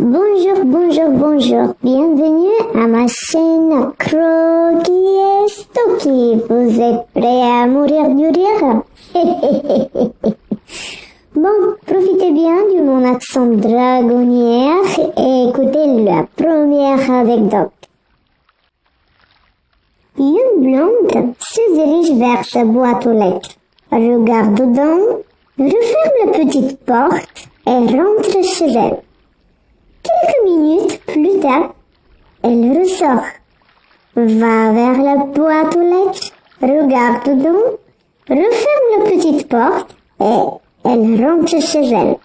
Bonjour, bonjour, bonjour. Bienvenue à ma chaîne Croquis Stocky. Vous êtes prêts à mourir du rire? Bon, profitez bien de mon accent dragonnière et écoutez la première anecdote. Une blonde se dirige vers sa boîte aux lettres, regarde dedans, referme la petite porte et rentre chez elle. Quelques minutes plus tard, elle ressort, va vers la boîte aux lettres, regarde dedans, referme la petite porte et elle rentre chez elle.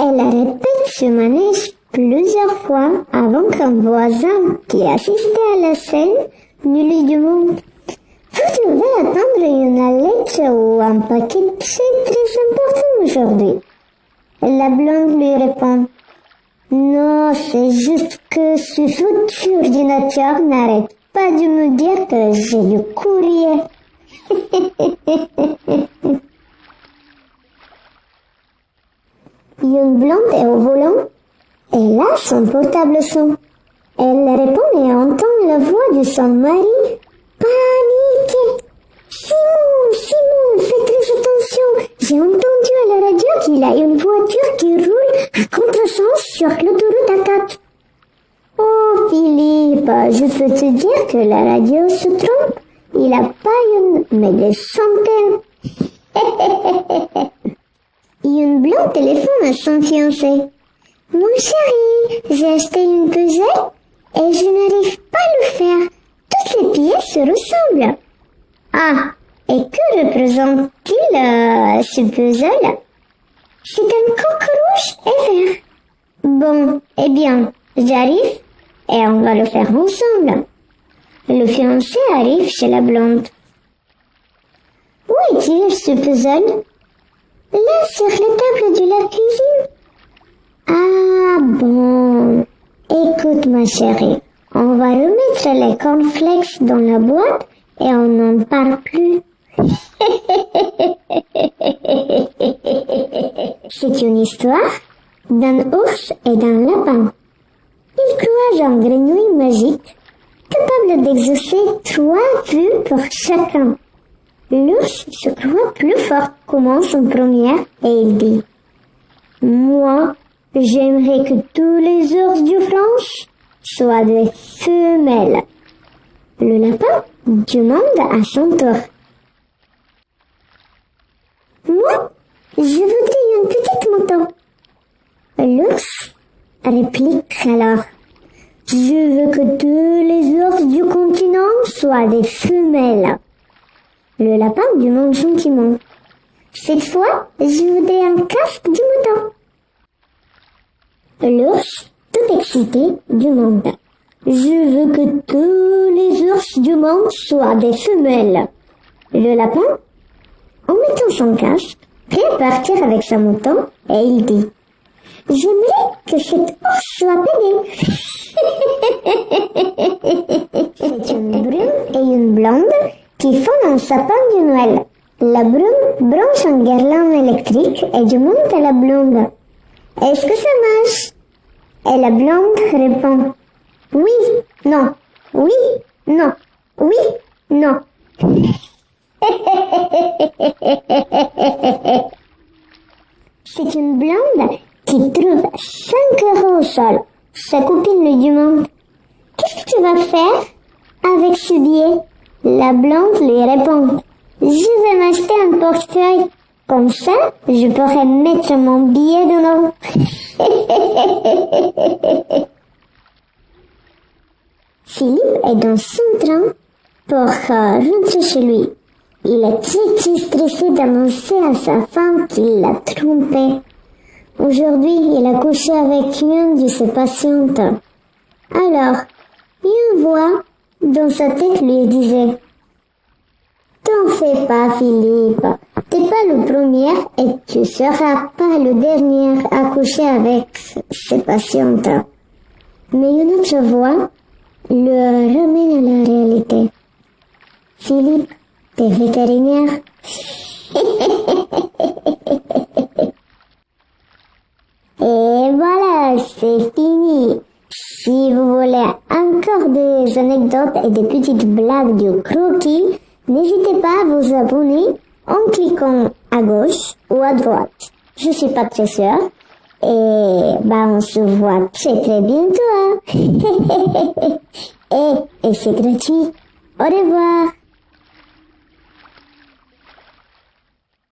Elle répète ce manège plusieurs fois avant qu'un voisin qui assistait à la scène ne lui demande Vous devez attendre une lettre ou un paquet très très important aujourd'hui. La blonde lui répond C'est juste que ce foutu ordinateur n'arrête pas de me dire que j'ai du courrier. Une blonde est au volant et là son portable sonne. Elle répond et entend la voix de son mari. Panique Simon, Simon, fais très attention. J'ai entendu à la radio qu'il a une voiture qui roule à contresens sur l'autoroute A4. Oh Philippe, je peux te dire que la radio se trompe. Il a pas une, mais des centaines. une blonde téléphone à son fiancé. Mon chéri, j'ai acheté une puzzle et je n'arrive pas à le faire. Toutes les pièces se ressemblent. Ah, et que représente-t-il euh, ce puzzle? C'est un coq rouge et vert. Bon, eh bien, j'arrive et on va le faire ensemble. Le fiancé arrive chez la blonde. Où est-il ce puzzle? Là, sur la table de la cuisine. Ah bon. Écoute ma chérie, on va remettre les cornflakes dans la boîte et on n'en parle plus. C'est une histoire d'un ours et d'un lapin. Ils croisent un grenouille magique capable d'exaucer trois vues pour chacun. L'ours se croit plus fort, commence en première et il dit Moi, j'aimerais que tous les ours de France soient des femelles. Le lapin demande à son tour Je voudrais une petite moto. L'ours réplique alors Je veux que tous les ours du continent soient des femelles. Le lapin demande gentiment. Cette fois, je voudrais un casque du mouton. L'ours, tout excité, demande. Je veux que tous les ours du monde soient des femelles. Le lapin, en mettant son casque, prêt à partir avec sa mouton, et il dit. J'aimerais que cet ours soit pédé. C'est une brune et une blonde qui font un sapin de Noël. La brune branche un guirlande électrique et demande à la blonde Est-ce que ça marche? Et la blonde répond Oui, non, oui, non, oui, non. C'est une blonde qui trouve 5 euros au sol. Sa copine lui demande Qu'est-ce que tu vas faire avec ce billet? La blonde lui répond Je vais m'acheter un portefeuille. Comme ça, je pourrai mettre mon billet dedans. Philippe est dans son train pour euh, rentrer chez lui. Il est très stressé d'annoncer à sa femme qu'il l'a trompé. Aujourd'hui, il a couché avec une de ses patientes. Alors, une voix dans sa tête lui disait T'en fais pas, Philippe. T'es pas le premier et tu seras pas le dernier à coucher avec ses patientes. Mais une autre voix le ramène à la réalité. Philippe, t'es vétérinaire. Et voilà, c'est fini. Si vous voulez encore des anecdotes et des petites blagues du croquis, n'hésitez pas à vous abonner en cliquant à gauche ou à droite. Je suis pas très sûre. Et bah on se voit très très bientôt. Hein. et, et c'est gratuit. Au revoir.